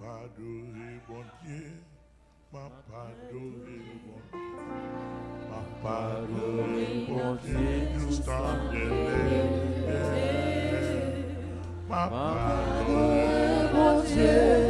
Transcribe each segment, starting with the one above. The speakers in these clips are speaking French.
pas adoré, bon Dieu. M'a pas adoré, bon Dieu. M'a pas adoré, bon Dieu. Jusqu'à M'a pas adoré, Bon Dieu,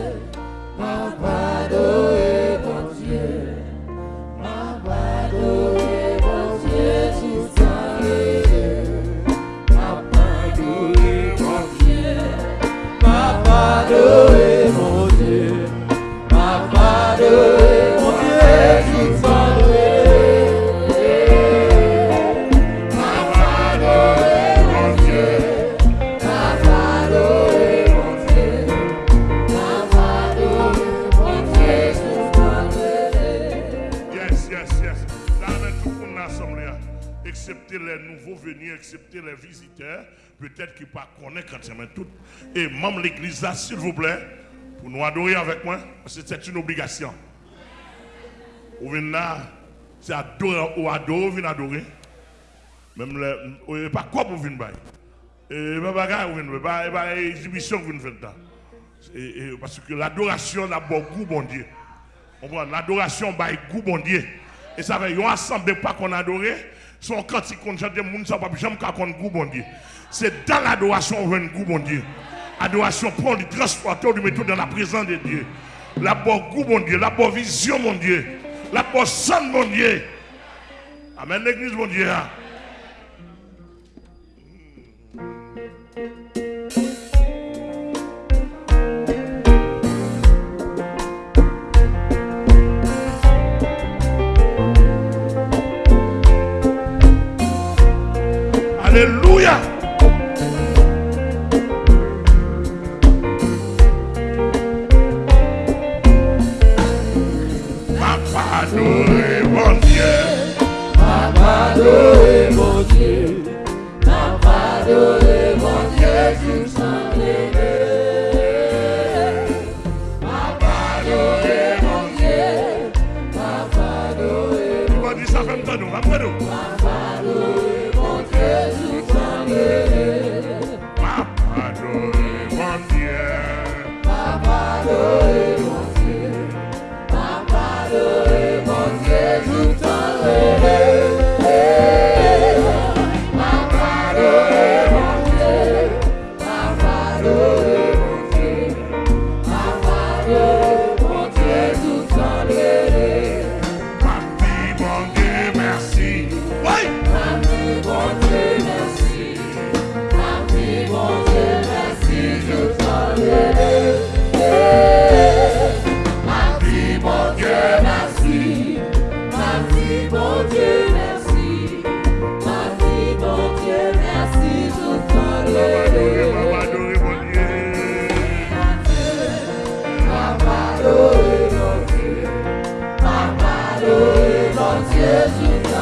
excepté les visiteurs, peut-être qu'ils ne pas connaître quand tout. Et même l'église s'il vous plaît, pour nous adorer avec moi, parce que c'est une obligation. Vous venez là, c'est adorer, ou adorer, venez adorer. Même les, pas quoi pour venir. Et pas bagarre, venez, pas pas exhibition, vous là. Et- et Parce que l'adoration n'a pas goût, bon Dieu. L'adoration by goût bon Dieu. Et ça fait un ensemble de pas qu'on adorait, son cantique qu'on chante, moun ça pas jamais goût bon Dieu. C'est dans l'adoration on un goût bon Dieu. Adoration prend du transporteur du mettre dans la présence de Dieu. La bonne goût bon Dieu, la bonne vision mon Dieu, la bonne sang mon Dieu. Amen l'église mon Dieu. Alléluia. Papa adoré mon Dieu. adoré mon Dieu, m'a adoré mon Dieu, adoré mon Dieu, dire ça temps nous, après nous. mon Jesus.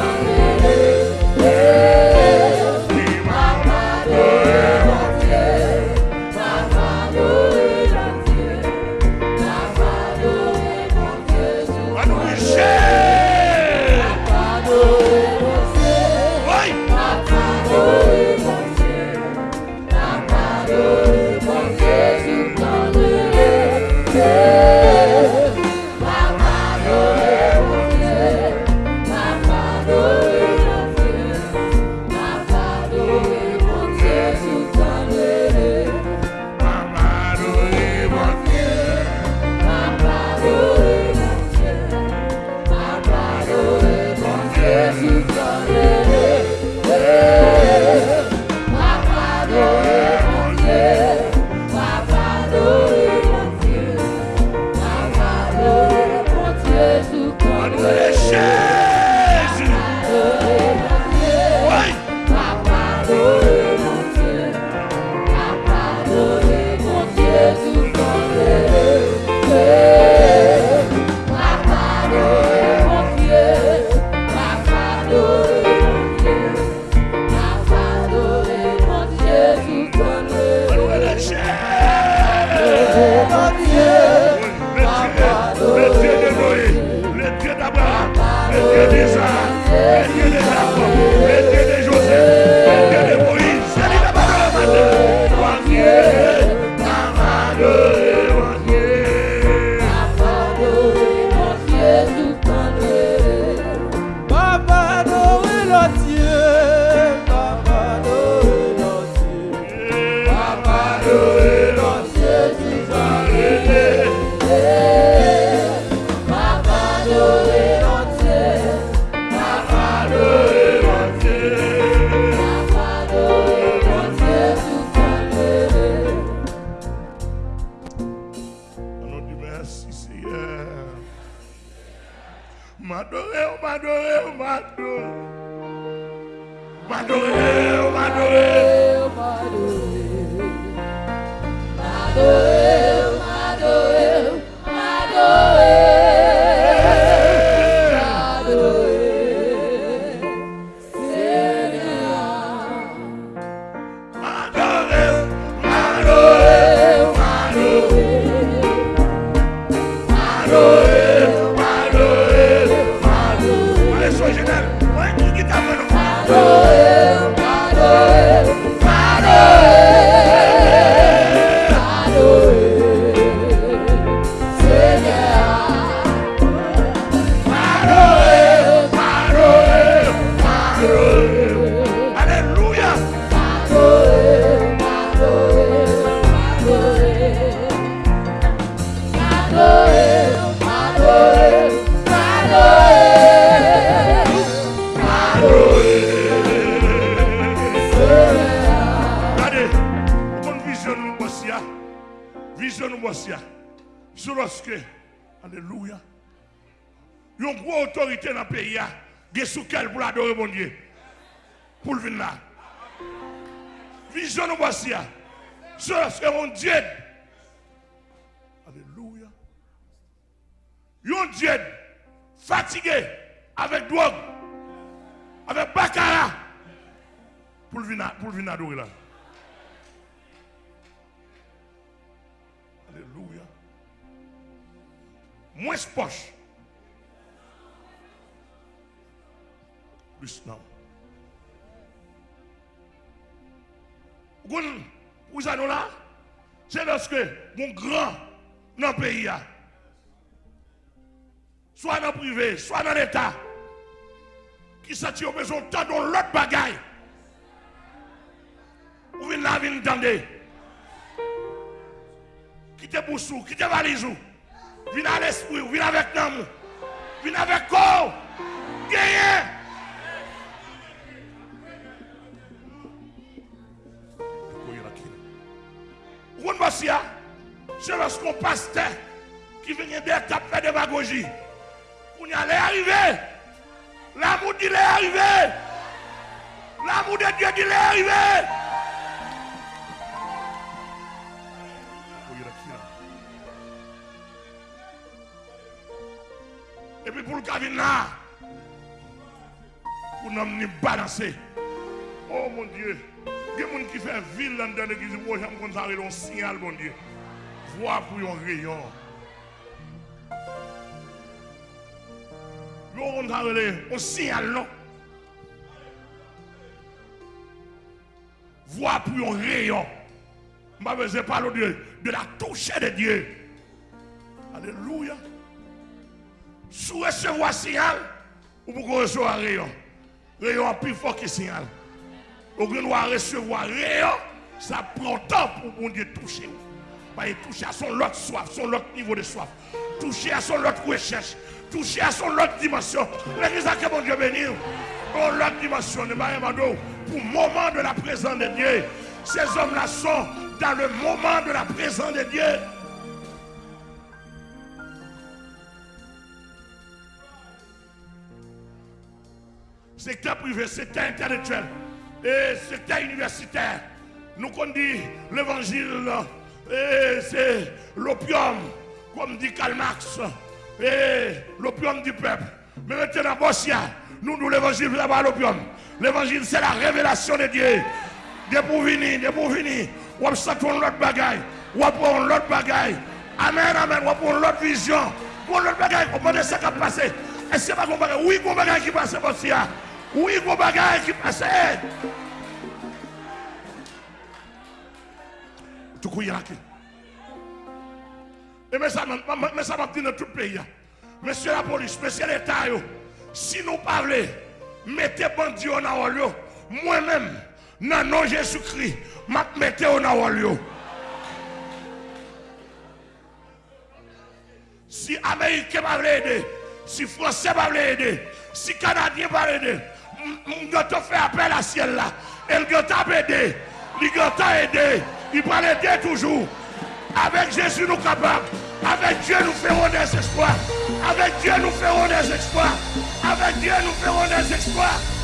glory. Vision voici. hein. Vision hein. C'est lorsque, Alléluia, il y une grosse autorité dans le pays, hein. il y a sous quel pour l'adorer mon Dieu. Pour le venir là. Vision hein. C'est lorsque mon Dieu. Alléluia. Y un Dieu fatigué avec drogue, avec venir pour le venir adorer là. Moins poche. Plus non. Vous avez là, c'est lorsque mon grand dans le pays, a, soit dans le privé, soit dans l'État, qui s'attire besoin de temps dans l'autre bagaille. Vous venez là, vous venez entendre. Quittez boussou, quittez valisou. Venez à l'esprit, venez avec nous. Venez avec corps. Gagnez. C'est lorsqu'on pasteur qui vient d'étape faire démagogie. On y allait arriver. L'amour dit est arrivé. L'amour de Dieu dit est arrivé. Pour le cabine là, pour nous balancer. Oh mon Dieu, il y a des gens qui font ville dans l'église, moi j'aime qu'on s'arrête un signal, mon Dieu. Voir pour un rayon. On s'arrête un signal, non? Voir pour un rayon. Je ne parler de la touche de Dieu. Alléluia. Sous recevoir signal, ou pour recevoir rayon. Rayon plus fort que signal. Lieu de recevoir rayon, ça prend temps pour mon Dieu toucher. Bah, il touche à son autre soif, son autre niveau de soif. Toucher à son autre recherche. Toucher à son autre dimension. L'église a que mon Dieu béni. Pour l'autre dimension de pour le moment de la présence de Dieu. Ces hommes-là sont dans le moment de la présence de Dieu. Secteur privé, secteur intellectuel et secteur universitaire. Nous qu'on dit l'évangile, et c'est l'opium, comme dit Karl Marx, et l'opium du peuple. Mais maintenant, Bossia, nous, nous l'évangile, c'est pas l'opium. L'évangile, c'est la révélation de Dieu. Dieu pour venir, Dieu pour venir. Sortir l'autre bagaille, prendre l'autre bagaille. Amen, amen, va prendre l'autre vision. Pour l'autre bagaille, on va ce qui a passé. Que c'est pas bagaille? Oui, un bagaille qui passe, Bossia. Ou yi gwo bagay ki pase. Toukou yaki. E mè sa mè di nan tout peyi ya. Mèsyè la polis, mèsyè l'Etat yo. Si nou pavle, mette bandi yo nan wal yo. Mwen mèm, nan nan Jésus-Kri, mak mette yo nan wal yo. Si Amerike pavle ede, si Fransè pavle ede, si Kanadyen pavle ede, je vais faire appel à ciel là. Et le gars aider. Il va aider. Il va l'aider toujours. Avec Jésus, nous capables. Avec Dieu, nous ferons des exploits. Avec Dieu, nous ferons des exploits. Avec Dieu, nous ferons des exploits.